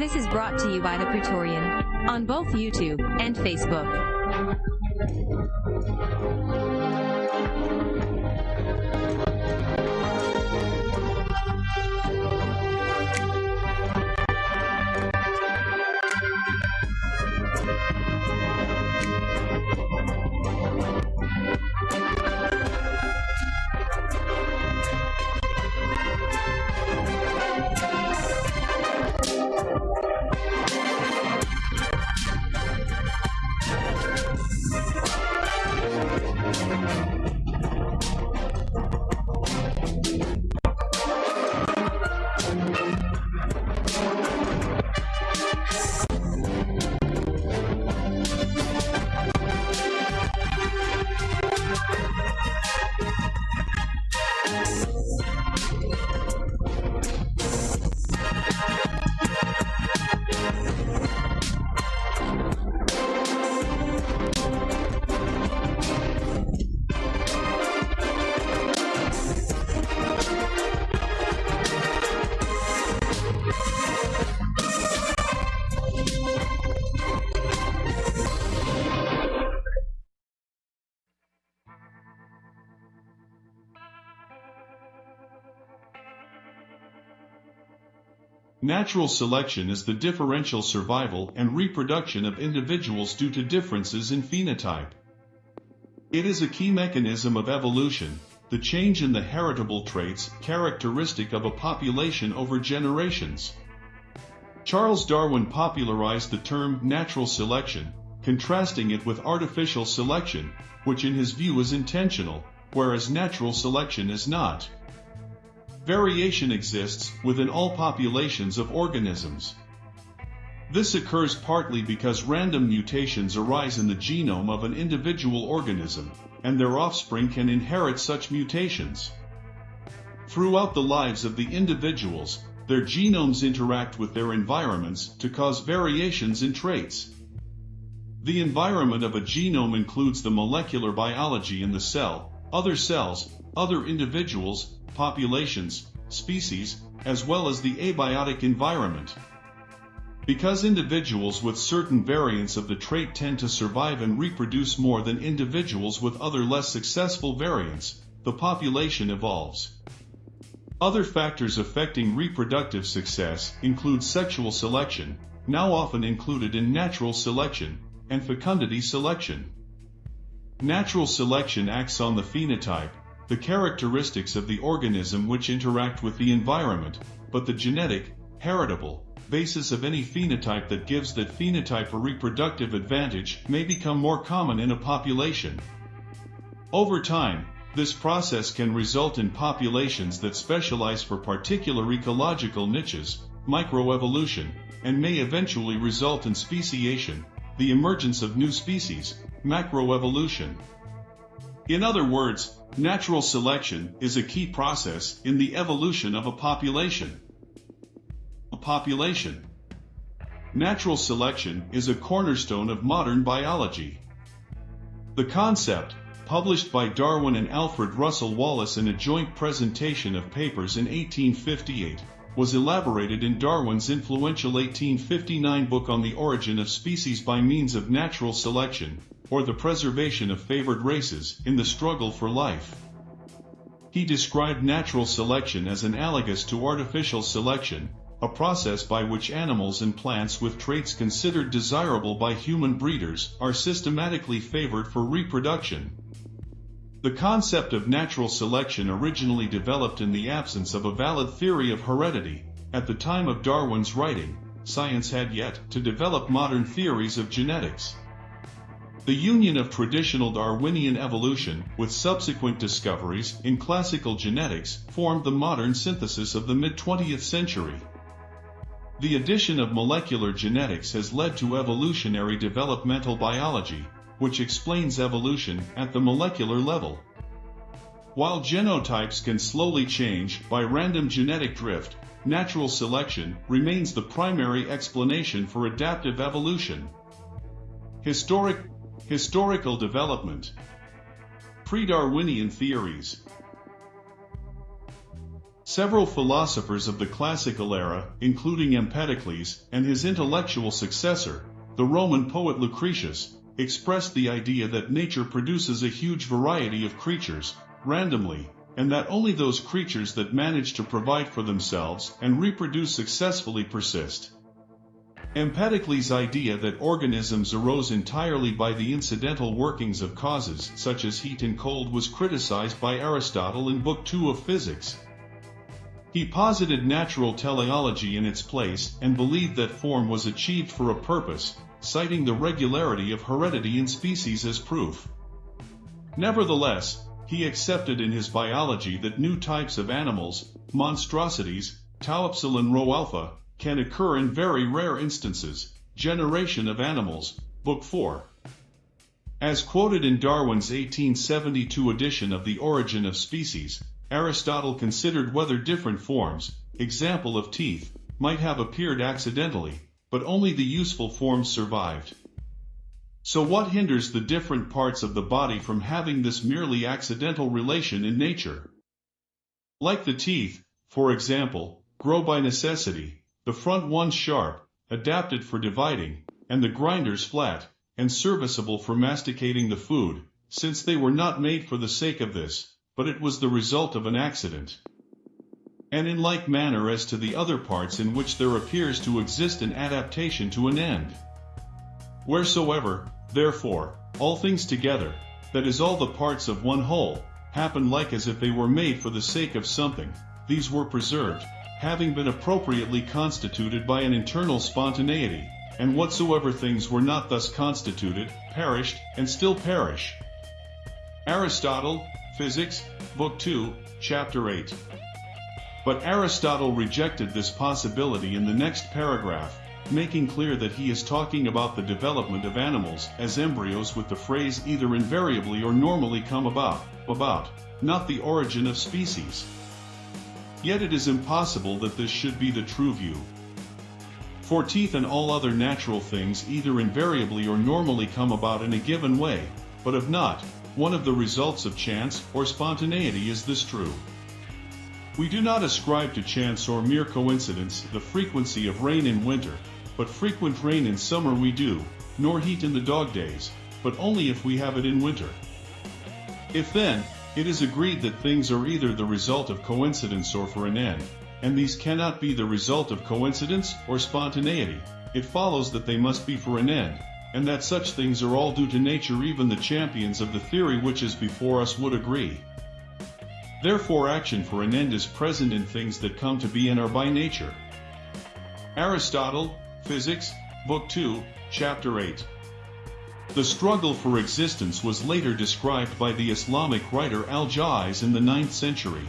This is brought to you by the Praetorian on both YouTube and Facebook. Natural selection is the differential survival and reproduction of individuals due to differences in phenotype. It is a key mechanism of evolution, the change in the heritable traits characteristic of a population over generations. Charles Darwin popularized the term natural selection, contrasting it with artificial selection, which in his view is intentional, whereas natural selection is not. Variation exists within all populations of organisms. This occurs partly because random mutations arise in the genome of an individual organism, and their offspring can inherit such mutations. Throughout the lives of the individuals, their genomes interact with their environments to cause variations in traits. The environment of a genome includes the molecular biology in the cell, other cells, other individuals, populations, species, as well as the abiotic environment. Because individuals with certain variants of the trait tend to survive and reproduce more than individuals with other less successful variants, the population evolves. Other factors affecting reproductive success include sexual selection, now often included in natural selection, and fecundity selection. Natural selection acts on the phenotype, the characteristics of the organism which interact with the environment, but the genetic, heritable, basis of any phenotype that gives that phenotype a reproductive advantage may become more common in a population. Over time, this process can result in populations that specialize for particular ecological niches, microevolution, and may eventually result in speciation, the emergence of new species, macroevolution. In other words, natural selection is a key process in the evolution of a population. A population. Natural selection is a cornerstone of modern biology. The concept, published by Darwin and Alfred Russel Wallace in a joint presentation of papers in 1858, was elaborated in Darwin's influential 1859 book on the origin of species by means of natural selection, or the preservation of favored races in the struggle for life. He described natural selection as analogous to artificial selection, a process by which animals and plants with traits considered desirable by human breeders are systematically favored for reproduction. The concept of natural selection originally developed in the absence of a valid theory of heredity. At the time of Darwin's writing, science had yet to develop modern theories of genetics. The union of traditional Darwinian evolution with subsequent discoveries in classical genetics formed the modern synthesis of the mid-20th century. The addition of molecular genetics has led to evolutionary developmental biology, which explains evolution at the molecular level. While genotypes can slowly change by random genetic drift, natural selection remains the primary explanation for adaptive evolution. Historic, historical development. Pre-Darwinian theories. Several philosophers of the classical era, including Empedocles and his intellectual successor, the Roman poet Lucretius, expressed the idea that nature produces a huge variety of creatures, randomly, and that only those creatures that manage to provide for themselves and reproduce successfully persist. Empedocles' idea that organisms arose entirely by the incidental workings of causes such as heat and cold was criticized by Aristotle in Book 2 of Physics. He posited natural teleology in its place and believed that form was achieved for a purpose, citing the regularity of heredity in species as proof. Nevertheless, he accepted in his biology that new types of animals, monstrosities, tau epsilon rho alpha, can occur in very rare instances. Generation of Animals, Book 4. As quoted in Darwin's 1872 edition of The Origin of Species, Aristotle considered whether different forms, example of teeth, might have appeared accidentally, but only the useful forms survived. So what hinders the different parts of the body from having this merely accidental relation in nature? Like the teeth, for example, grow by necessity, the front ones sharp, adapted for dividing, and the grinders flat, and serviceable for masticating the food, since they were not made for the sake of this, but it was the result of an accident. And in like manner as to the other parts in which there appears to exist an adaptation to an end. Wheresoever, therefore, all things together, that is all the parts of one whole, happen like as if they were made for the sake of something, these were preserved, having been appropriately constituted by an internal spontaneity, and whatsoever things were not thus constituted, perished, and still perish. Aristotle, Physics, Book 2, Chapter 8. But Aristotle rejected this possibility in the next paragraph, making clear that he is talking about the development of animals as embryos with the phrase either invariably or normally come about, about, not the origin of species. Yet it is impossible that this should be the true view. For teeth and all other natural things either invariably or normally come about in a given way, but if not, one of the results of chance or spontaneity is this true. We do not ascribe to chance or mere coincidence the frequency of rain in winter, but frequent rain in summer we do, nor heat in the dog days, but only if we have it in winter. If then, it is agreed that things are either the result of coincidence or for an end, and these cannot be the result of coincidence or spontaneity, it follows that they must be for an end, and that such things are all due to nature even the champions of the theory which is before us would agree. Therefore action for an end is present in things that come to be and are by nature. Aristotle, Physics, Book 2, Chapter 8. The struggle for existence was later described by the Islamic writer Al-Jahiz in the 9th century.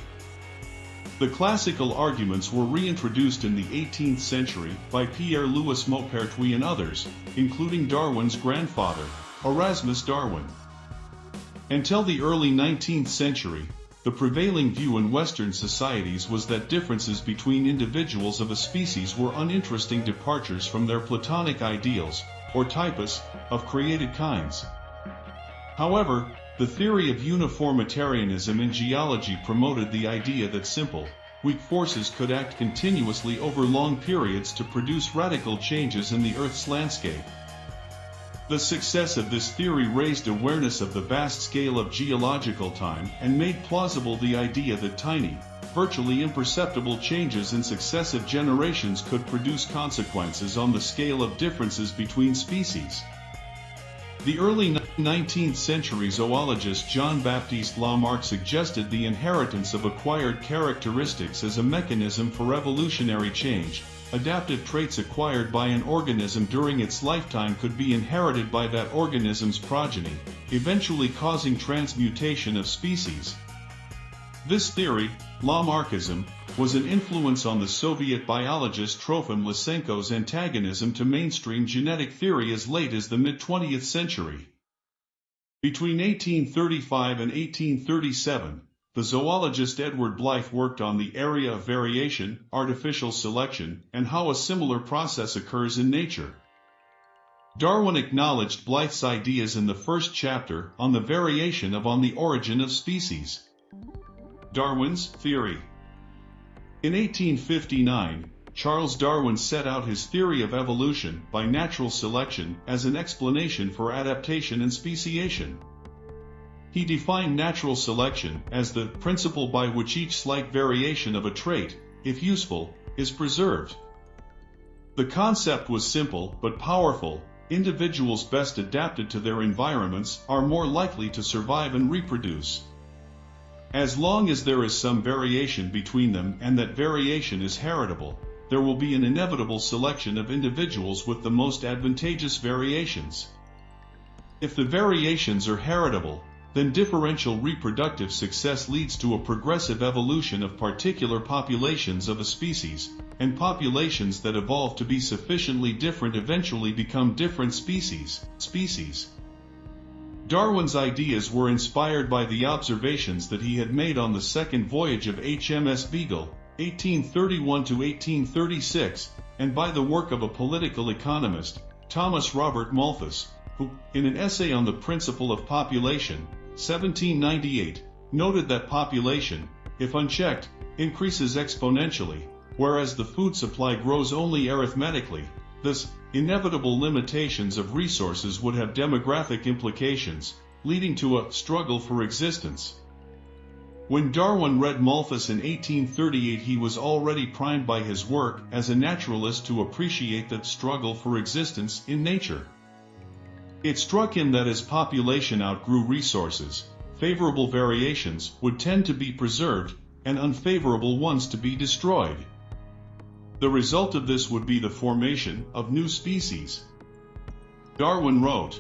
The classical arguments were reintroduced in the 18th century by Pierre-Louis Maupertuis and others, including Darwin's grandfather, Erasmus Darwin. Until the early 19th century, the prevailing view in Western societies was that differences between individuals of a species were uninteresting departures from their Platonic ideals, or typus, of created kinds. However, the theory of uniformitarianism in geology promoted the idea that simple, weak forces could act continuously over long periods to produce radical changes in the Earth's landscape. The success of this theory raised awareness of the vast scale of geological time and made plausible the idea that tiny, virtually imperceptible changes in successive generations could produce consequences on the scale of differences between species. The early 19th century zoologist Jean-Baptiste Lamarck suggested the inheritance of acquired characteristics as a mechanism for evolutionary change. Adaptive traits acquired by an organism during its lifetime could be inherited by that organism's progeny, eventually causing transmutation of species. This theory, Lamarckism, was an influence on the Soviet biologist Trofim Lysenko's antagonism to mainstream genetic theory as late as the mid-20th century. Between 1835 and 1837, the zoologist Edward Blyth worked on the area of variation, artificial selection, and how a similar process occurs in nature. Darwin acknowledged Blyth's ideas in the first chapter on the variation of on the origin of species. Darwin's theory. In 1859, Charles Darwin set out his theory of evolution by natural selection as an explanation for adaptation and speciation. He defined natural selection as the principle by which each slight variation of a trait, if useful, is preserved. The concept was simple but powerful. Individuals best adapted to their environments are more likely to survive and reproduce. As long as there is some variation between them and that variation is heritable, there will be an inevitable selection of individuals with the most advantageous variations. If the variations are heritable, then differential reproductive success leads to a progressive evolution of particular populations of a species, and populations that evolve to be sufficiently different eventually become different species. Species. Darwin's ideas were inspired by the observations that he had made on the second voyage of HMS Beagle, 1831 to 1836, and by the work of a political economist, Thomas Robert Malthus, who, in an essay on the principle of population, 1798, noted that population, if unchecked, increases exponentially, whereas the food supply grows only arithmetically. Thus, inevitable limitations of resources would have demographic implications, leading to a struggle for existence. When Darwin read Malthus in 1838 he was already primed by his work as a naturalist to appreciate that struggle for existence in nature. It struck him that as population outgrew resources, favorable variations would tend to be preserved and unfavorable ones to be destroyed. The result of this would be the formation of new species. Darwin wrote,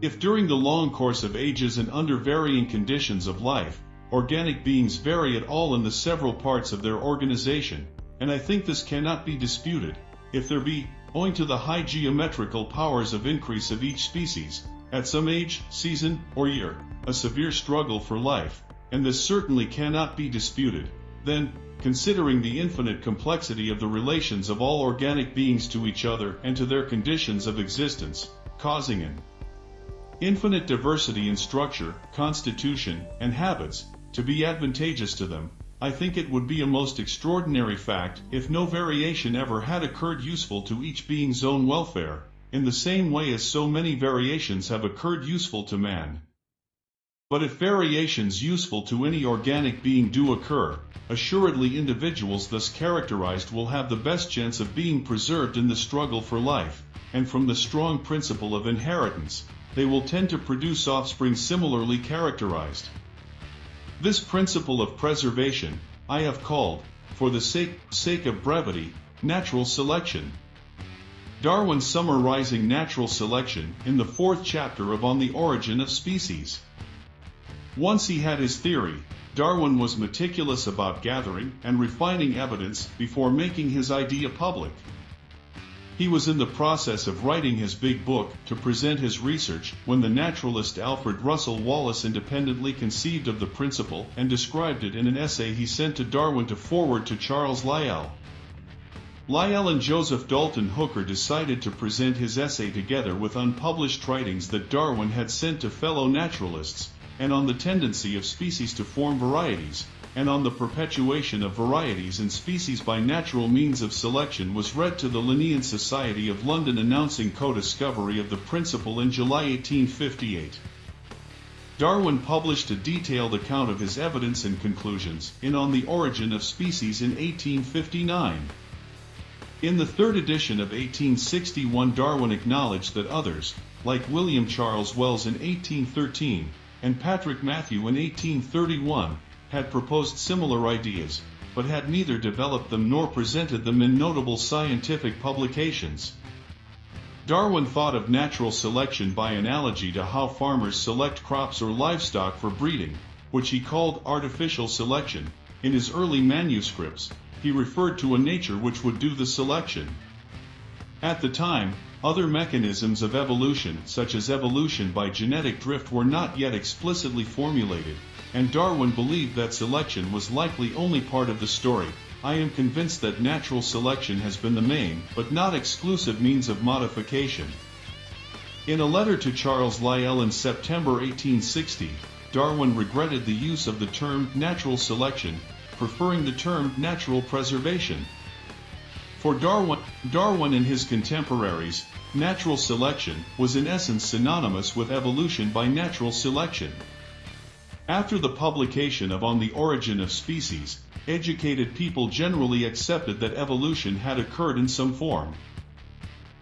If during the long course of ages and under varying conditions of life, organic beings vary at all in the several parts of their organization, and I think this cannot be disputed, if there be, owing to the high geometrical powers of increase of each species, at some age, season, or year, a severe struggle for life, and this certainly cannot be disputed, then, considering the infinite complexity of the relations of all organic beings to each other and to their conditions of existence, causing an infinite diversity in structure, constitution, and habits, to be advantageous to them, I think it would be a most extraordinary fact if no variation ever had occurred useful to each being's own welfare, in the same way as so many variations have occurred useful to man. But if variations useful to any organic being do occur, assuredly individuals thus characterized will have the best chance of being preserved in the struggle for life, and from the strong principle of inheritance, they will tend to produce offspring similarly characterized. This principle of preservation, I have called, for the sake, sake of brevity, natural selection. Darwin summarizing natural selection in the fourth chapter of On the Origin of Species. Once he had his theory, Darwin was meticulous about gathering and refining evidence before making his idea public. He was in the process of writing his big book to present his research when the naturalist Alfred Russel Wallace independently conceived of the principle and described it in an essay he sent to Darwin to forward to Charles Lyell. Lyell and Joseph Dalton Hooker decided to present his essay together with unpublished writings that Darwin had sent to fellow naturalists, and on the tendency of species to form varieties, and on the perpetuation of varieties and species by natural means of selection was read to the Linnean Society of London announcing co-discovery of the principle in July 1858. Darwin published a detailed account of his evidence and conclusions in On the Origin of Species in 1859. In the third edition of 1861 Darwin acknowledged that others, like William Charles Wells in 1813, and Patrick Matthew in 1831, had proposed similar ideas, but had neither developed them nor presented them in notable scientific publications. Darwin thought of natural selection by analogy to how farmers select crops or livestock for breeding, which he called artificial selection. In his early manuscripts, he referred to a nature which would do the selection. At the time, other mechanisms of evolution, such as evolution by genetic drift, were not yet explicitly formulated, and Darwin believed that selection was likely only part of the story, I am convinced that natural selection has been the main, but not exclusive means of modification. In a letter to Charles Lyell in September 1860, Darwin regretted the use of the term natural selection, preferring the term natural preservation. For Darwin, Darwin and his contemporaries, natural selection was in essence synonymous with evolution by natural selection. After the publication of On the Origin of Species, educated people generally accepted that evolution had occurred in some form.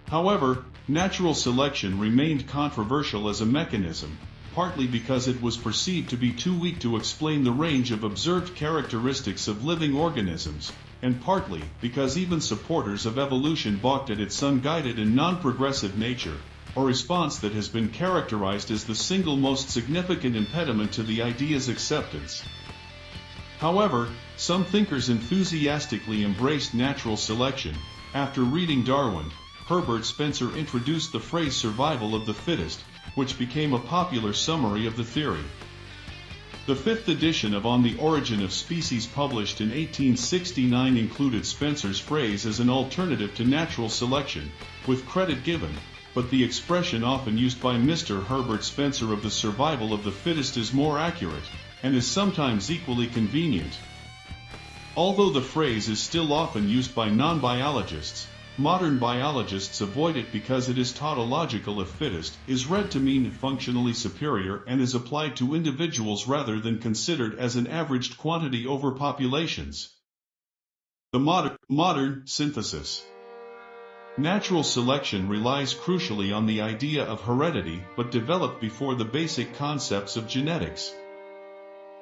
However, natural selection remained controversial as a mechanism, partly because it was perceived to be too weak to explain the range of observed characteristics of living organisms, and partly because even supporters of evolution balked at its unguided and non-progressive nature, a response that has been characterized as the single most significant impediment to the idea's acceptance. However, some thinkers enthusiastically embraced natural selection. After reading Darwin, Herbert Spencer introduced the phrase survival of the fittest, which became a popular summary of the theory. The fifth edition of On the Origin of Species published in 1869 included Spencer's phrase as an alternative to natural selection, with credit given, but the expression often used by Mr. Herbert Spencer of the survival of the fittest is more accurate, and is sometimes equally convenient. Although the phrase is still often used by non-biologists, Modern biologists avoid it because it is tautological if fittest, is read to mean functionally superior and is applied to individuals rather than considered as an averaged quantity over populations. The modern, modern synthesis. Natural selection relies crucially on the idea of heredity but developed before the basic concepts of genetics.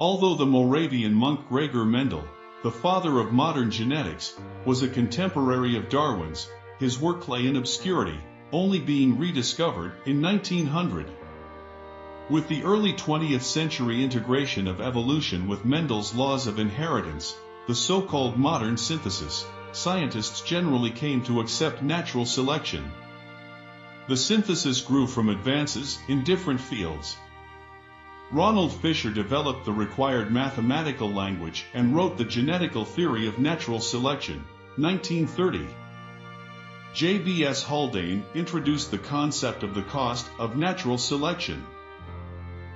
Although the Moravian monk Gregor Mendel, the father of modern genetics, was a contemporary of Darwin's, his work lay in obscurity, only being rediscovered in 1900. With the early 20th century integration of evolution with Mendel's laws of inheritance, the so-called modern synthesis, scientists generally came to accept natural selection. The synthesis grew from advances in different fields, Ronald Fisher developed the required mathematical language and wrote the Genetical Theory of Natural Selection, 1930. J.B.S. Haldane introduced the concept of the cost of natural selection.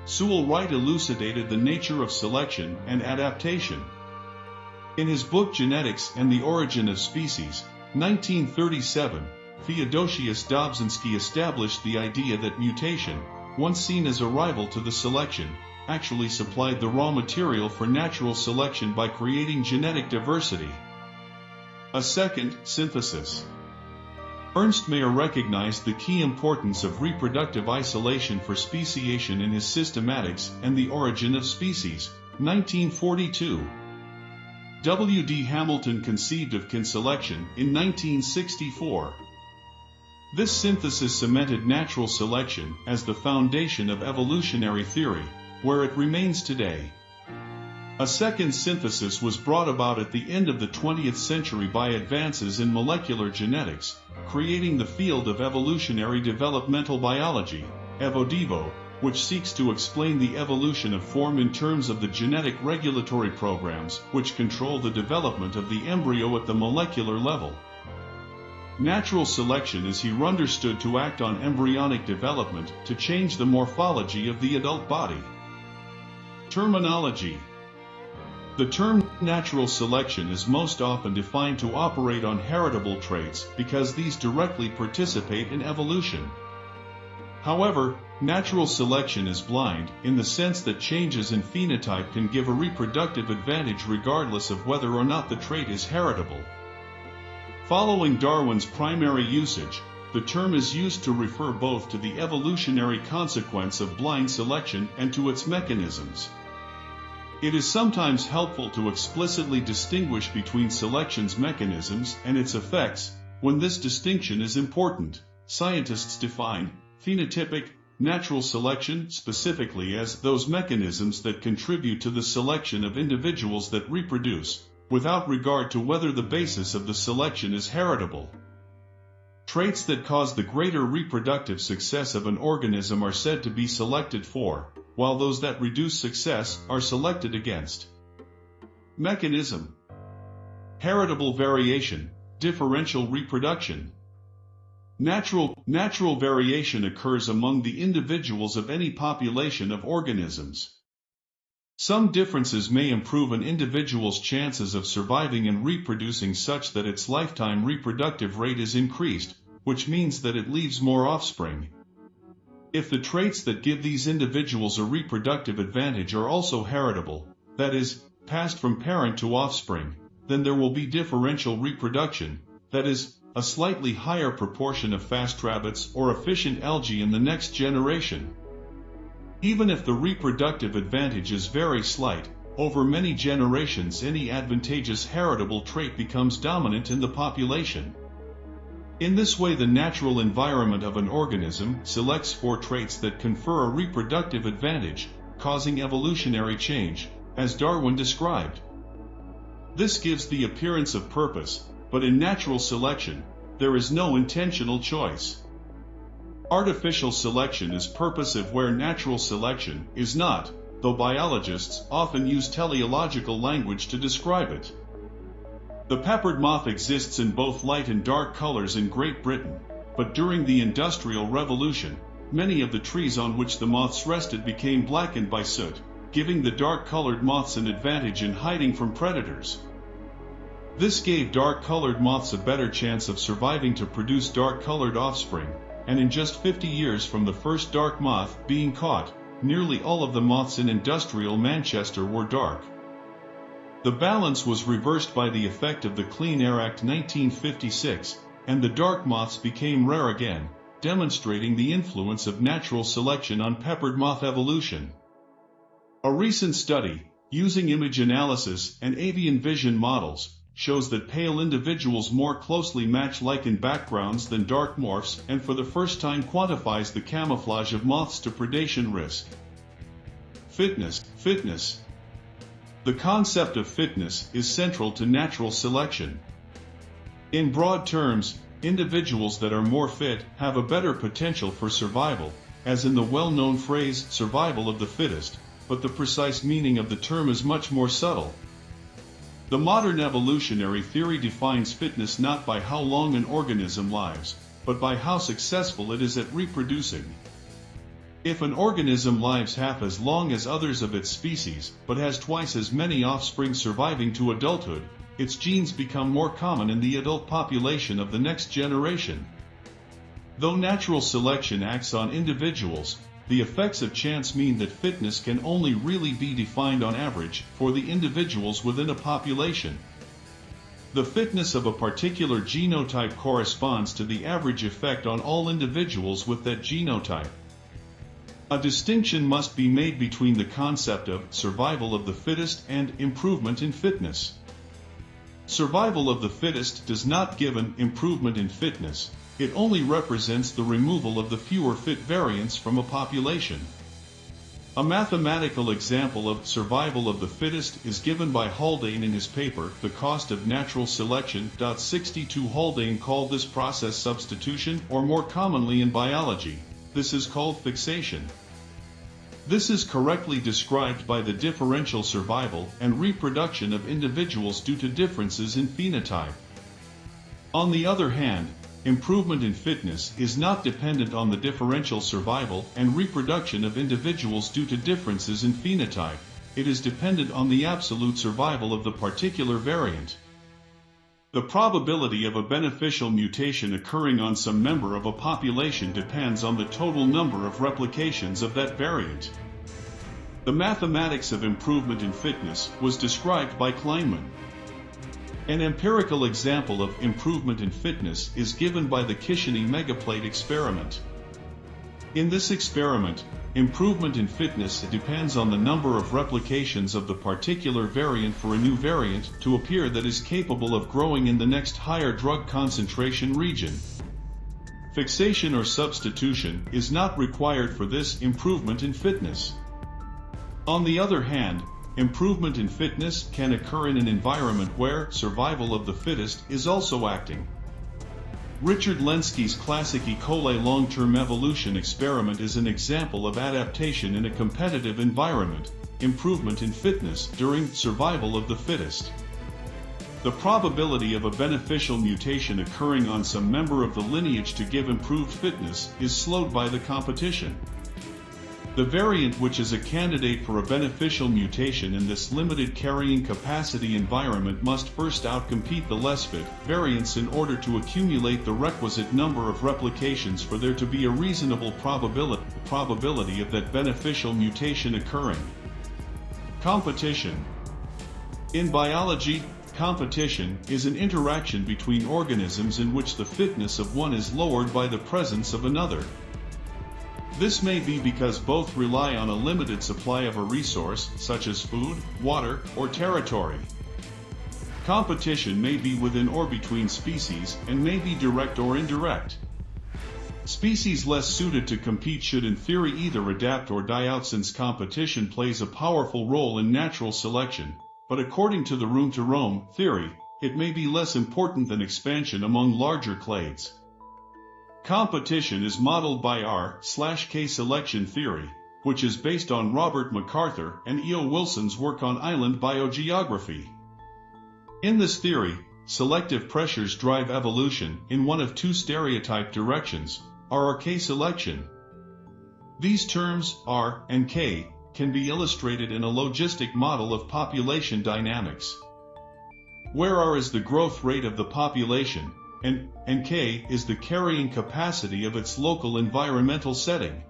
Sewall Wright elucidated the nature of selection and adaptation. In his book Genetics and the Origin of Species, 1937, Theodosius Dobzhansky established the idea that mutation, once seen as a rival to the selection, actually supplied the raw material for natural selection by creating genetic diversity. A second, synthesis. Ernst Mayr recognized the key importance of reproductive isolation for speciation in his Systematics and the Origin of Species, 1942. W. D. Hamilton conceived of kin selection in 1964. This synthesis cemented natural selection as the foundation of evolutionary theory, where it remains today. A second synthesis was brought about at the end of the 20th century by advances in molecular genetics, creating the field of evolutionary developmental biology, EvoDevo, which seeks to explain the evolution of form in terms of the genetic regulatory programs which control the development of the embryo at the molecular level. Natural selection is here understood to act on embryonic development to change the morphology of the adult body. Terminology The term natural selection is most often defined to operate on heritable traits because these directly participate in evolution. However, natural selection is blind in the sense that changes in phenotype can give a reproductive advantage regardless of whether or not the trait is heritable. Following Darwin's primary usage, the term is used to refer both to the evolutionary consequence of blind selection and to its mechanisms. It is sometimes helpful to explicitly distinguish between selection's mechanisms and its effects, when this distinction is important. Scientists define phenotypic natural selection specifically as those mechanisms that contribute to the selection of individuals that reproduce, without regard to whether the basis of the selection is heritable. Traits that cause the greater reproductive success of an organism are said to be selected for. while those that reduce success are selected against. Mechanism Heritable variation, differential reproduction. Natural, natural variation occurs among the individuals of any population of organisms. Some differences may improve an individual's chances of surviving and reproducing such that its lifetime reproductive rate is increased, which means that it leaves more offspring. If the traits that give these individuals a reproductive advantage are also heritable, that is, passed from parent to offspring, then there will be differential reproduction, that is, a slightly higher proportion of fast rabbits or efficient algae in the next generation. Even if the reproductive advantage is very slight, over many generations any advantageous heritable trait becomes dominant in the population. In this way the natural environment of an organism selects for traits that confer a reproductive advantage, causing evolutionary change, as Darwin described. This gives the appearance of purpose, but in natural selection, there is no intentional choice. Artificial selection is purposive where natural selection is not, though biologists often use teleological language to describe it. The peppered moth exists in both light and dark colors in Great Britain, but during the Industrial Revolution, many of the trees on which the moths rested became blackened by soot, giving the dark-colored moths an advantage in hiding from predators. This gave dark-colored moths a better chance of surviving to produce dark-colored offspring, and in just 50 years from the first dark moth being caught, nearly all of the moths in industrial Manchester were dark. The balance was reversed by the effect of the Clean Air Act 1956, and the dark moths became rare again, demonstrating the influence of natural selection on peppered moth evolution. A recent study, using image analysis and avian vision models, shows that pale individuals more closely match lichen backgrounds than dark morphs and for the first time quantifies the camouflage of moths to predation risk. Fitness, fitness. The concept of fitness is central to natural selection. In broad terms, individuals that are more fit have a better potential for survival, as in the well-known phrase survival of the fittest, but the precise meaning of the term is much more subtle. The modern evolutionary theory defines fitness not by how long an organism lives, but by how successful it is at reproducing. If an organism lives half as long as others of its species, but has twice as many offspring surviving to adulthood, its genes become more common in the adult population of the next generation. Though natural selection acts on individuals, the effects of chance mean that fitness can only really be defined on average for the individuals within a population. The fitness of a particular genotype corresponds to the average effect on all individuals with that genotype. A distinction must be made between the concept of survival of the fittest and improvement in fitness. Survival of the fittest does not give an improvement in fitness, it only represents the removal of the fewer fit variants from a population. A mathematical example of survival of the fittest is given by Haldane in his paper, The Cost of Natural Selection. 62 Haldane called this process substitution, or more commonly in biology, this is called fixation. This is correctly described by the differential survival and reproduction of individuals due to differences in phenotype. On the other hand, Improvement in fitness is not dependent on the differential survival and reproduction of individuals due to differences in phenotype, it is dependent on the absolute survival of the particular variant. The probability of a beneficial mutation occurring on some member of a population depends on the total number of replications of that variant. The mathematics of improvement in fitness was described by Kleinman. An empirical example of improvement in fitness is given by the Kishony megaplate experiment. In this experiment, improvement in fitness depends on the number of replications of the particular variant for a new variant to appear that is capable of growing in the next higher drug concentration region. Fixation or substitution is not required for this improvement in fitness. On the other hand, Improvement in fitness can occur in an environment where survival of the fittest is also acting. Richard Lenski's classic E. coli long-term evolution experiment is an example of adaptation in a competitive environment, improvement in fitness during survival of the fittest. The probability of a beneficial mutation occurring on some member of the lineage to give improved fitness is slowed by the competition. The variant which is a candidate for a beneficial mutation in this limited carrying capacity environment must first outcompete the less fit variants in order to accumulate the requisite number of replications for there to be a reasonable probability, probability of that beneficial mutation occurring. Competition In biology, Competition is an interaction between organisms in which the fitness of one is lowered by the presence of another. This may be because both rely on a limited supply of a resource, such as food, water, or territory. Competition may be within or between species and may be direct or indirect. Species less suited to compete should in theory either adapt or die out since competition plays a powerful role in natural selection, but according to the room to roam theory, it may be less important than expansion among larger clades. Competition is modeled by R/K selection theory, which is based on Robert MacArthur and E.O. Wilson's work on island biogeography. In this theory, selective pressures drive evolution in one of two stereotype directions, R or K selection. These terms, R and K, can be illustrated in a logistic model of population dynamics. Where R is the growth rate of the population, and, K is the carrying capacity of its local environmental setting.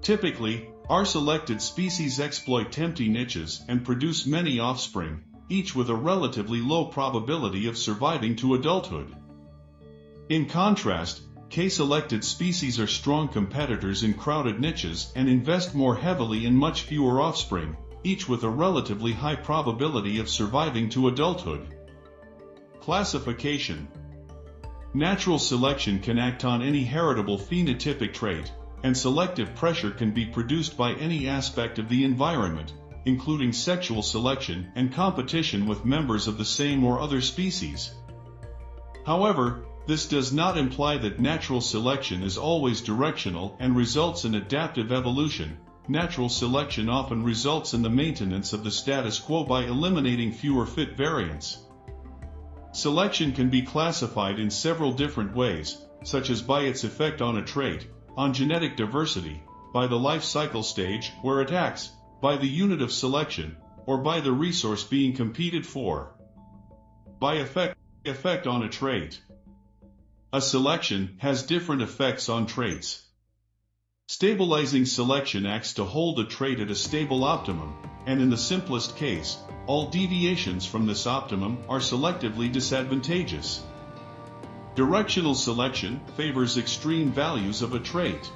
Typically, R selected species exploit tempting niches and produce many offspring, each with a relatively low probability of surviving to adulthood. In contrast, K-selected species are strong competitors in crowded niches and invest more heavily in much fewer offspring, each with a relatively high probability of surviving to adulthood. Classification Natural selection can act on any heritable phenotypic trait, and selective pressure can be produced by any aspect of the environment, including sexual selection and competition with members of the same or other species. However, this does not imply that natural selection is always directional and results in adaptive evolution. Natural selection often results in the maintenance of the status quo by eliminating fewer fit variants. Selection can be classified in several different ways, such as by its effect on a trait, on genetic diversity, by the life cycle stage where it acts, by the unit of selection, or by the resource being competed for. By effect, effect on a trait. A selection has different effects on traits. Stabilizing selection acts to hold a trait at a stable optimum, and in the simplest case, all deviations from this optimum are selectively disadvantageous. Directional selection favors extreme values of a trait.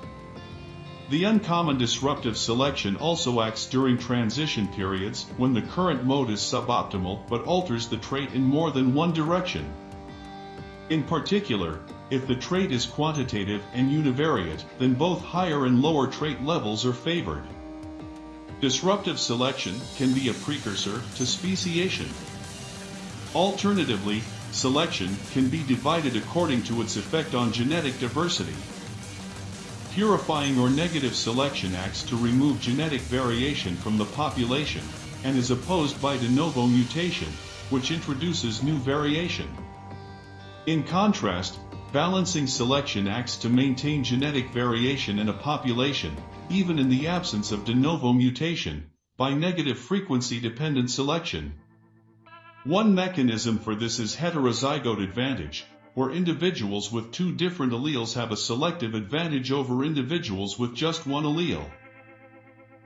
The uncommon disruptive selection also acts during transition periods when the current mode is suboptimal but alters the trait in more than one direction. In particular, if the trait is quantitative and univariate, then both higher and lower trait levels are favored. Disruptive selection can be a precursor to speciation. Alternatively, selection can be divided according to its effect on genetic diversity. Purifying or negative selection acts to remove genetic variation from the population, and is opposed by de novo mutation, which introduces new variation. In contrast, balancing selection acts to maintain genetic variation in a population, even in the absence of de novo mutation, by negative frequency-dependent selection. One mechanism for this is heterozygote advantage, where individuals with two different alleles have a selective advantage over individuals with just one allele.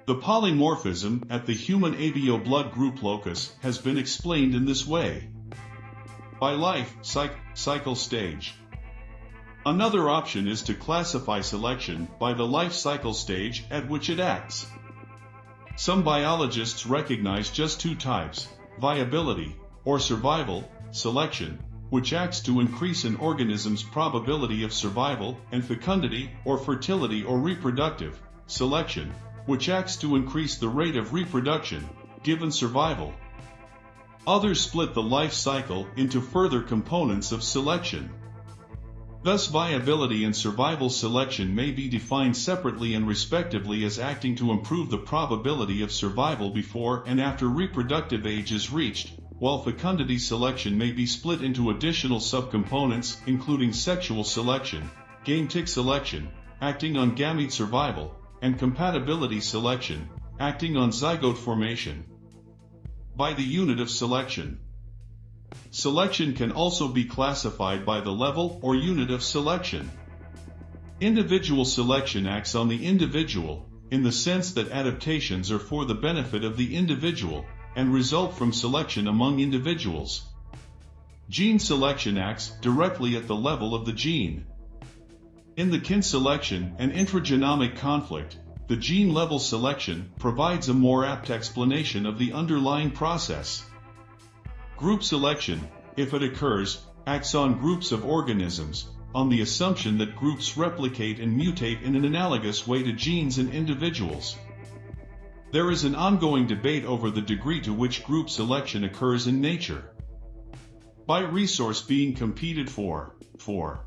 The polymorphism at the human ABO blood group locus has been explained in this way by life cycle stage. Another option is to classify selection by the life cycle stage at which it acts. Some biologists recognize just two types, viability, or survival, selection, which acts to increase an organism's probability of survival, and fecundity, or fertility or reproductive, selection, which acts to increase the rate of reproduction, given survival. Others split the life cycle into further components of selection. Thus viability and survival selection may be defined separately and respectively as acting to improve the probability of survival before and after reproductive age is reached, while fecundity selection may be split into additional subcomponents including sexual selection, gametic selection, acting on gamete survival, and compatibility selection, acting on zygote formation. By the unit of selection. Selection can also be classified by the level or unit of selection. Individual selection acts on the individual, in the sense that adaptations are for the benefit of the individual, and result from selection among individuals. Gene selection acts directly at the level of the gene. In the kin selection and intragenomic conflict, the gene-level selection provides a more apt explanation of the underlying process. Group selection, if it occurs, acts on groups of organisms, on the assumption that groups replicate and mutate in an analogous way to genes in individuals. There is an ongoing debate over the degree to which group selection occurs in nature. By resource being competed for, for.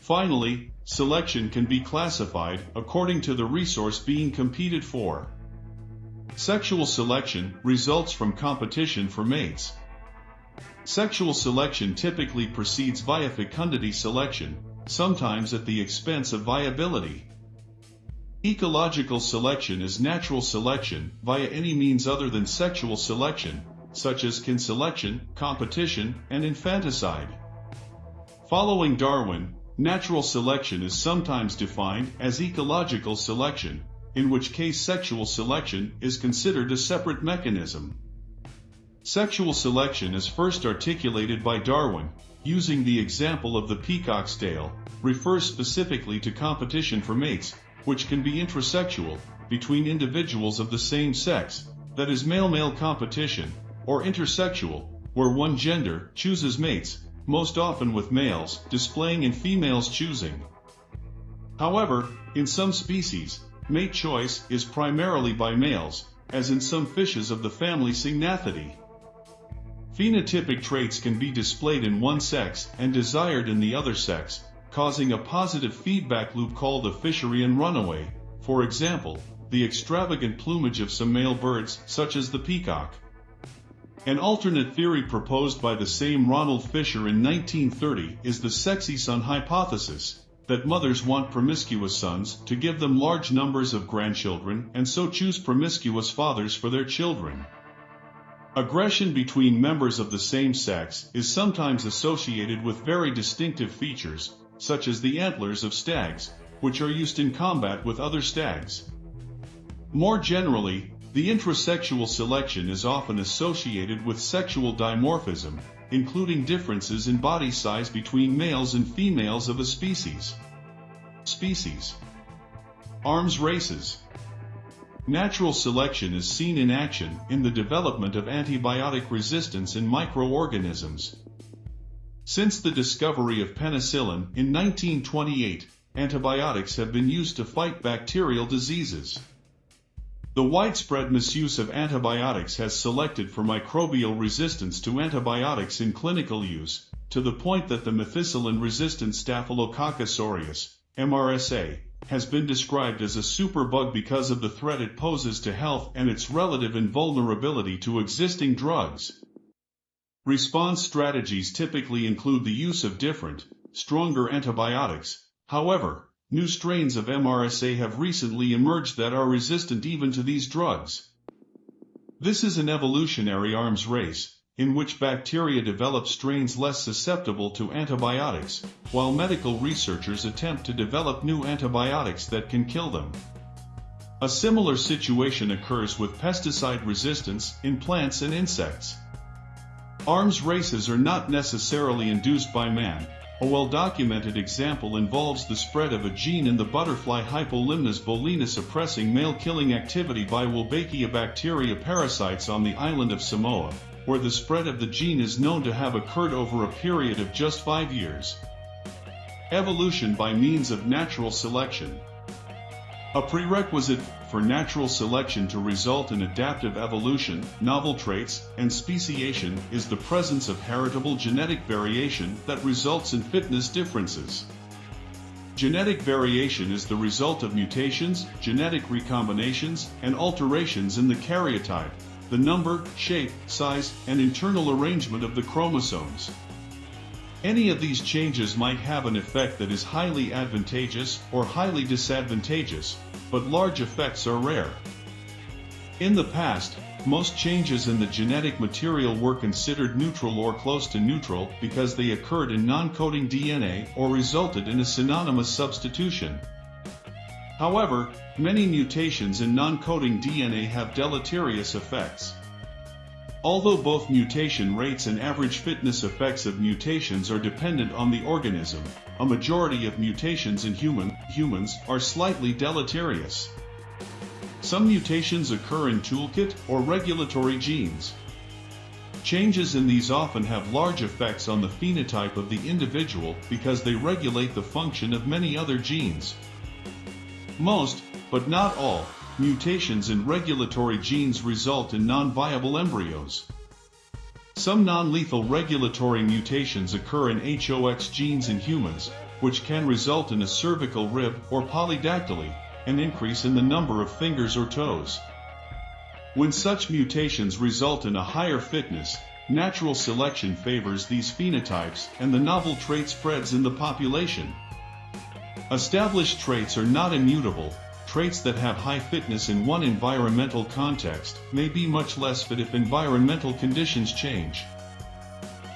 Finally, selection can be classified according to the resource being competed for. Sexual selection results from competition for mates. Sexual selection typically proceeds via fecundity selection, sometimes at the expense of viability. Ecological selection is natural selection via any means other than sexual selection, such as kin selection, competition, and infanticide. Following Darwin, natural selection is sometimes defined as ecological selection, in which case sexual selection is considered a separate mechanism. Sexual selection is first articulated by Darwin, using the example of the peacock's tail, refers specifically to competition for mates, which can be intrasexual, between individuals of the same sex, that is male-male competition, or intersexual, where one gender chooses mates, most often with males displaying and females choosing. However, in some species, Mate choice is primarily by males, as in some fishes of the family Syngnathidae. Phenotypic traits can be displayed in one sex and desired in the other sex, causing a positive feedback loop called a Fisherian runaway, for example, the extravagant plumage of some male birds such as the peacock. An alternate theory proposed by the same Ronald Fisher in 1930 is the sexy son hypothesis, that mothers want promiscuous sons to give them large numbers of grandchildren and so choose promiscuous fathers for their children. Aggression between members of the same sex is sometimes associated with very distinctive features, such as the antlers of stags, which are used in combat with other stags. More generally, the intrasexual selection is often associated with sexual dimorphism, including differences in body size between males and females of a species. Species. Arms races. Natural selection is seen in action in the development of antibiotic resistance in microorganisms. Since the discovery of penicillin in 1928, antibiotics have been used to fight bacterial diseases. The widespread misuse of antibiotics has selected for microbial resistance to antibiotics in clinical use, to the point that the methicillin-resistant Staphylococcus aureus, MRSA, has been described as a superbug because of the threat it poses to health and its relative invulnerability to existing drugs. Response strategies typically include the use of different, stronger antibiotics, however, New strains of MRSA have recently emerged that are resistant even to these drugs. This is an evolutionary arms race, in which bacteria develop strains less susceptible to antibiotics, while medical researchers attempt to develop new antibiotics that can kill them. A similar situation occurs with pesticide resistance in plants and insects. Arms races are not necessarily induced by man, a well-documented example involves the spread of a gene in the butterfly Hypolimnas bolina suppressing male-killing activity by Wolbachia bacteria parasites on the island of Samoa, where the spread of the gene is known to have occurred over a period of just five years. Evolution by means of natural selection. A prerequisite for natural selection to result in adaptive evolution, novel traits, and speciation is the presence of heritable genetic variation that results in fitness differences. Genetic variation is the result of mutations, genetic recombinations, and alterations in the karyotype, the number, shape, size, and internal arrangement of the chromosomes. Any of these changes might have an effect that is highly advantageous or highly disadvantageous, but large effects are rare. In the past, most changes in the genetic material were considered neutral or close to neutral because they occurred in non-coding DNA or resulted in a synonymous substitution. However, many mutations in non-coding DNA have deleterious effects. Although both mutation rates and average fitness effects of mutations are dependent on the organism, a majority of mutations in human, humans are slightly deleterious. Some mutations occur in toolkit or regulatory genes. Changes in these often have large effects on the phenotype of the individual because they regulate the function of many other genes. Most, but not all, mutations in regulatory genes result in non-viable embryos. Some non-lethal regulatory mutations occur in HOX genes in humans, which can result in a cervical rib or polydactyly, an increase in the number of fingers or toes. When such mutations result in a higher fitness, natural selection favors these phenotypes and the novel trait spreads in the population. Established traits are not immutable, traits that have high fitness in one environmental context may be much less fit if environmental conditions change.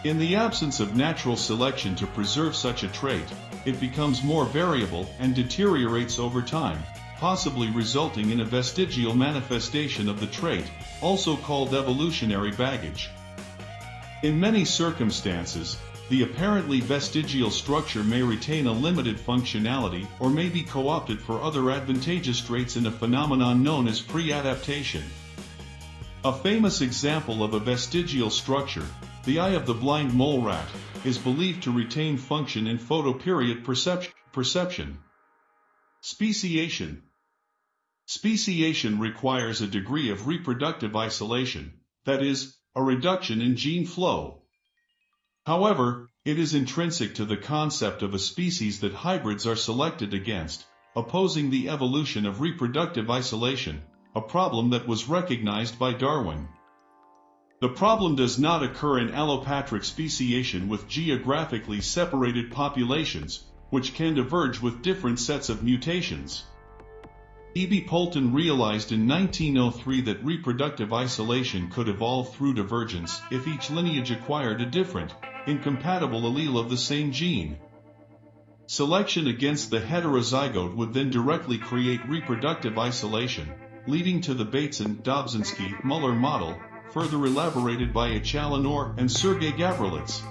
In the absence of natural selection to preserve such a trait, it becomes more variable and deteriorates over time, possibly resulting in a vestigial manifestation of the trait, also called evolutionary baggage. In many circumstances, the apparently vestigial structure may retain a limited functionality or may be co-opted for other advantageous traits in a phenomenon known as pre-adaptation. A famous example of a vestigial structure, the eye of the blind mole rat, is believed to retain function in photoperiod perception. perception. Speciation Speciation requires a degree of reproductive isolation, that is, a reduction in gene flow, However, it is intrinsic to the concept of a species that hybrids are selected against, opposing the evolution of reproductive isolation, a problem that was recognized by Darwin. The problem does not occur in allopatric speciation with geographically separated populations, which can diverge with different sets of mutations. E.B. Poulton realized in 1903 that reproductive isolation could evolve through divergence if each lineage acquired a different, incompatible allele of the same gene. Selection against the heterozygote would then directly create reproductive isolation, leading to the Bateson-Dobzhansky-Muller model, further elaborated by H. Allen Orr and Sergei Gavrilets.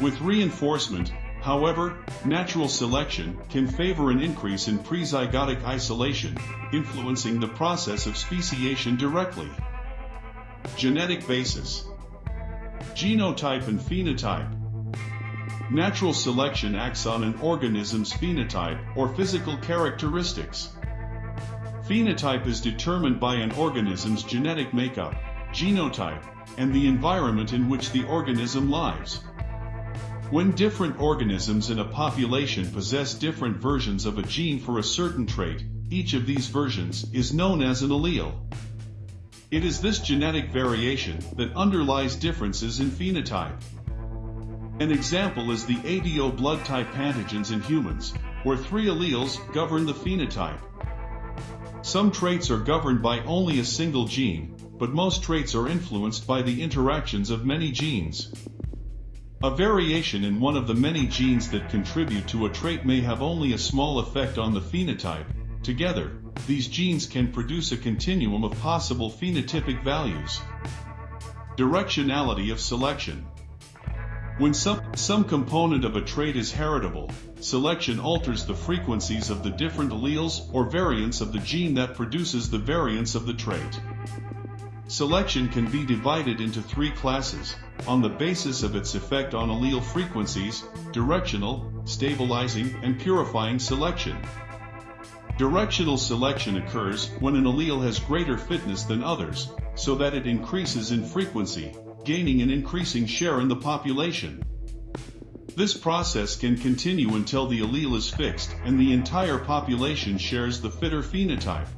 With reinforcement, however, natural selection can favor an increase in prezygotic isolation, influencing the process of speciation directly. Genetic basis Genotype and phenotype. Natural selection acts on an organism's phenotype or physical characteristics. Phenotype is determined by an organism's genetic makeup, genotype, and the environment in which the organism lives. When different organisms in a population possess different versions of a gene for a certain trait, each of these versions is known as an allele. It is this genetic variation that underlies differences in phenotype. An example is the ABO blood type antigens in humans, where three alleles govern the phenotype. Some traits are governed by only a single gene, but most traits are influenced by the interactions of many genes. A variation in one of the many genes that contribute to a trait may have only a small effect on the phenotype. Together, these genes can produce a continuum of possible phenotypic values. Directionality of selection. When some, some component of a trait is heritable, selection alters the frequencies of the different alleles or variants of the gene that produces the variants of the trait. Selection can be divided into three classes, on the basis of its effect on allele frequencies, directional, stabilizing, and purifying selection. Directional selection occurs when an allele has greater fitness than others, so that it increases in frequency, gaining an increasing share in the population. This process can continue until the allele is fixed and the entire population shares the fitter phenotype.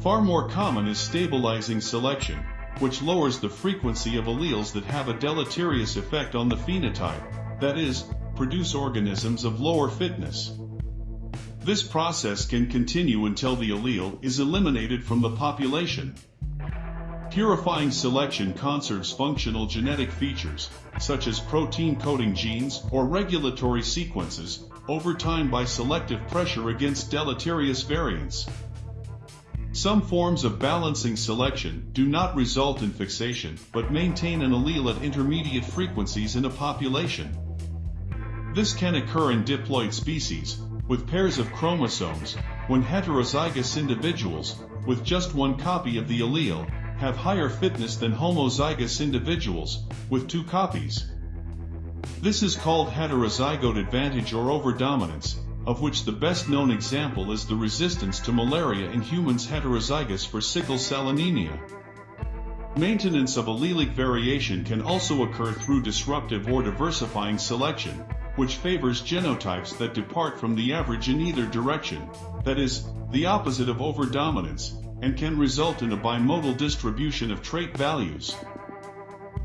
Far more common is stabilizing selection, which lowers the frequency of alleles that have a deleterious effect on the phenotype, that is, produce organisms of lower fitness. This process can continue until the allele is eliminated from the population. Purifying selection conserves functional genetic features, such as protein coding genes or regulatory sequences, over time by selective pressure against deleterious variants. Some forms of balancing selection do not result in fixation but maintain an allele at intermediate frequencies in a population. This can occur in diploid species, with pairs of chromosomes, when heterozygous individuals, with just one copy of the allele, have higher fitness than homozygous individuals, with two copies. This is called heterozygote advantage or overdominance, of which the best known example is the resistance to malaria in humans heterozygous for sickle cell anemia. Maintenance of allelic variation can also occur through disruptive or diversifying selection, which favors genotypes that depart from the average in either direction, that is, the opposite of overdominance, and can result in a bimodal distribution of trait values.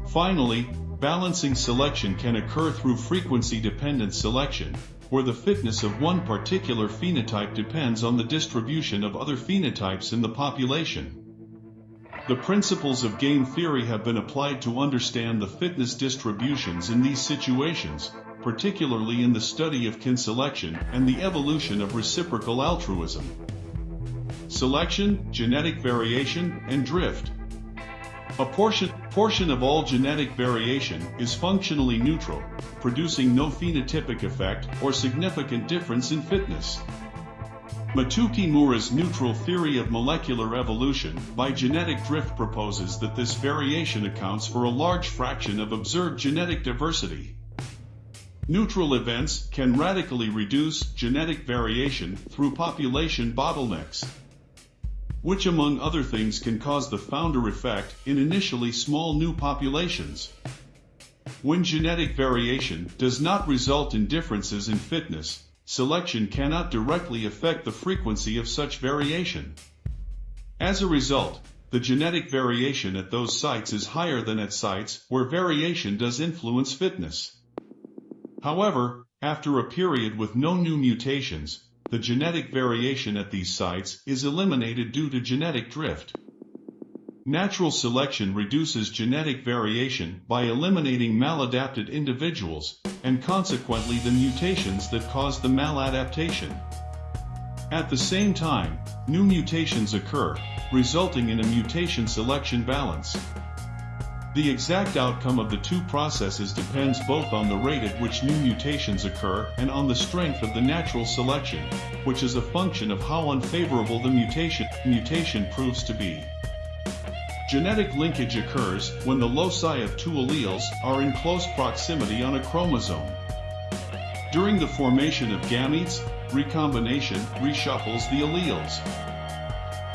Finally, balancing selection can occur through frequency-dependent selection, where the fitness of one particular phenotype depends on the distribution of other phenotypes in the population. The principles of game theory have been applied to understand the fitness distributions in these situations, particularly in the study of kin selection and the evolution of reciprocal altruism. Selection, genetic variation, and drift. A portion, portion of all genetic variation is functionally neutral, producing no phenotypic effect or significant difference in fitness. Motoo Kimura's neutral theory of molecular evolution by genetic drift proposes that this variation accounts for a large fraction of observed genetic diversity. Neutral events can radically reduce genetic variation through population bottlenecks, which among other things can cause the founder effect in initially small new populations. When genetic variation does not result in differences in fitness, selection cannot directly affect the frequency of such variation. As a result, the genetic variation at those sites is higher than at sites where variation does influence fitness. However, after a period with no new mutations, the genetic variation at these sites is eliminated due to genetic drift. Natural selection reduces genetic variation by eliminating maladapted individuals, and consequently the mutations that cause the maladaptation. At the same time, new mutations occur, resulting in a mutation selection balance. The exact outcome of the two processes depends both on the rate at which new mutations occur and on the strength of the natural selection, which is a function of how unfavorable the mutation, mutation proves to be. Genetic linkage occurs when the loci of two alleles are in close proximity on a chromosome. During the formation of gametes, recombination reshuffles the alleles.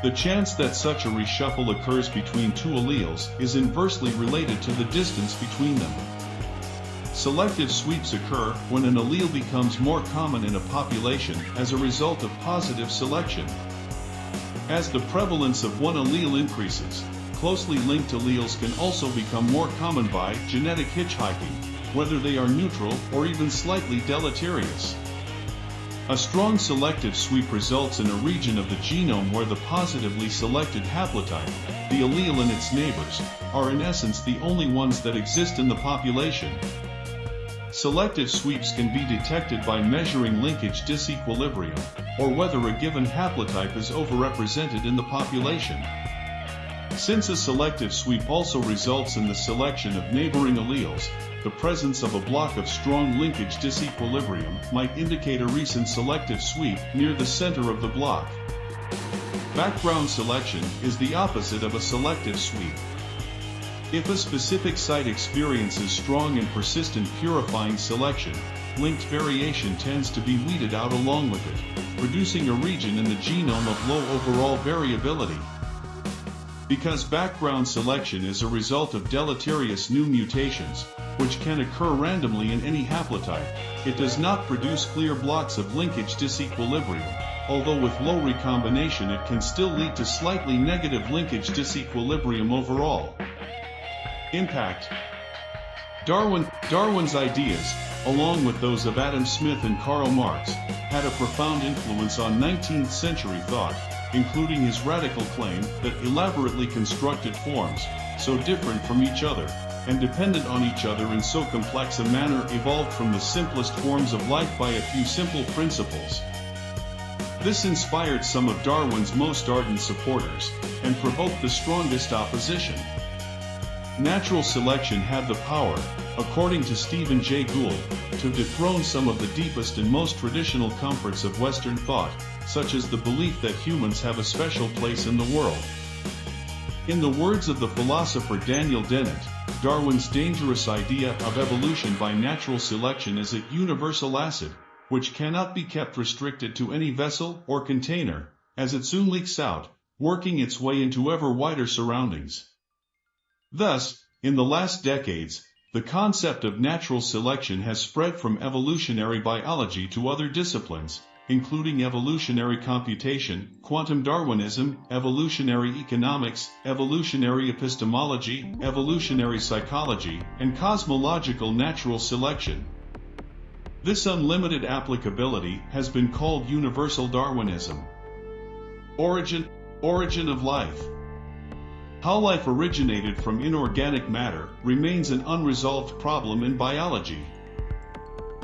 The chance that such a reshuffle occurs between two alleles is inversely related to the distance between them. Selective sweeps occur when an allele becomes more common in a population as a result of positive selection. As the prevalence of one allele increases, closely linked alleles can also become more common by genetic hitchhiking, whether they are neutral or even slightly deleterious. A strong selective sweep results in a region of the genome where the positively selected haplotype, the allele and its neighbors, are in essence the only ones that exist in the population. Selective sweeps can be detected by measuring linkage disequilibrium, or whether a given haplotype is overrepresented in the population. Since a selective sweep also results in the selection of neighboring alleles, the presence of a block of strong linkage disequilibrium might indicate a recent selective sweep near the center of the block. Background selection is the opposite of a selective sweep. If a specific site experiences strong and persistent purifying selection, linked variation tends to be weeded out along with it, producing a region in the genome of low overall variability. Because background selection is a result of deleterious new mutations, which can occur randomly in any haplotype, it does not produce clear blocks of linkage disequilibrium, although with low recombination it can still lead to slightly negative linkage disequilibrium overall. Impact. Darwin, Darwin's ideas, along with those of Adam Smith and Karl Marx, had a profound influence on 19th century thought, including his radical claim that elaborately constructed forms, so different from each other, and dependent on each other in so complex a manner evolved from the simplest forms of life by a few simple principles. This inspired some of Darwin's most ardent supporters, and provoked the strongest opposition. Natural selection had the power, according to Stephen Jay Gould, to dethrone some of the deepest and most traditional comforts of Western thought, such as the belief that humans have a special place in the world. In the words of the philosopher Daniel Dennett, Darwin's dangerous idea of evolution by natural selection is a universal acid, which cannot be kept restricted to any vessel or container, as it soon leaks out, working its way into ever wider surroundings. Thus, in the last decades, the concept of natural selection has spread from evolutionary biology to other disciplines, including evolutionary computation, quantum Darwinism, evolutionary economics, evolutionary epistemology, evolutionary psychology, and cosmological natural selection. This unlimited applicability has been called universal Darwinism. Origin, origin of life. How life originated from inorganic matter remains an unresolved problem in biology.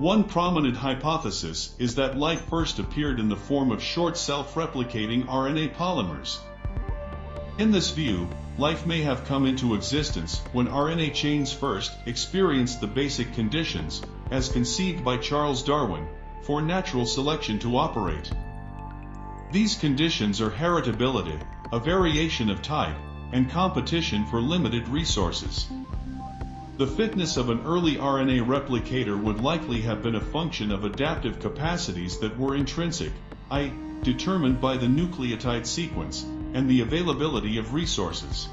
One prominent hypothesis is that life first appeared in the form of short self-replicating RNA polymers. In this view, life may have come into existence when RNA chains first experienced the basic conditions, as conceived by Charles Darwin, for natural selection to operate. These conditions are heritability, a variation of type, and competition for limited resources. The fitness of an early RNA replicator would likely have been a function of adaptive capacities that were intrinsic, i.e., determined by the nucleotide sequence, and the availability of resources.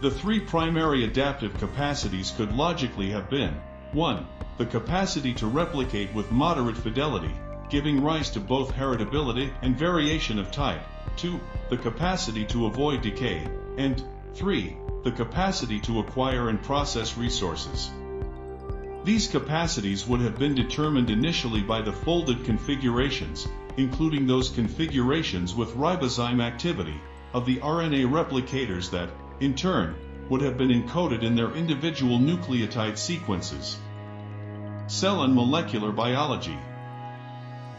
The three primary adaptive capacities could logically have been 1. The capacity to replicate with moderate fidelity, giving rise to both heritability and variation of type, 2. The capacity to avoid decay, and 3 the capacity to acquire and process resources. These capacities would have been determined initially by the folded configurations, including those configurations with ribozyme activity, of the RNA replicators that, in turn, would have been encoded in their individual nucleotide sequences. Cell and Molecular Biology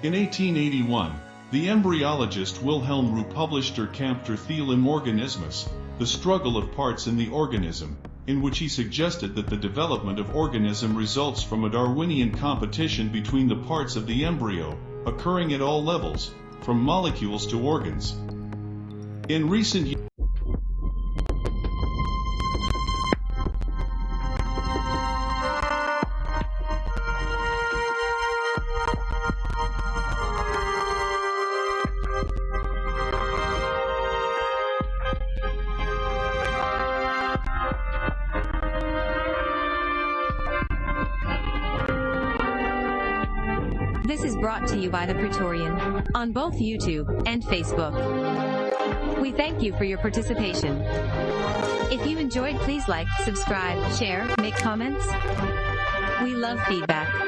In 1881, the embryologist Wilhelm Roux published Der Kampf der Theile Organismus, the struggle of parts in the organism, in which he suggested that the development of organism results from a Darwinian competition between the parts of the embryo, occurring at all levels, from molecules to organs. In recent years, brought to you by the Praetorian on both YouTube and Facebook. We thank you for your participation. If you enjoyed, please like, subscribe, share, make comments. We love feedback.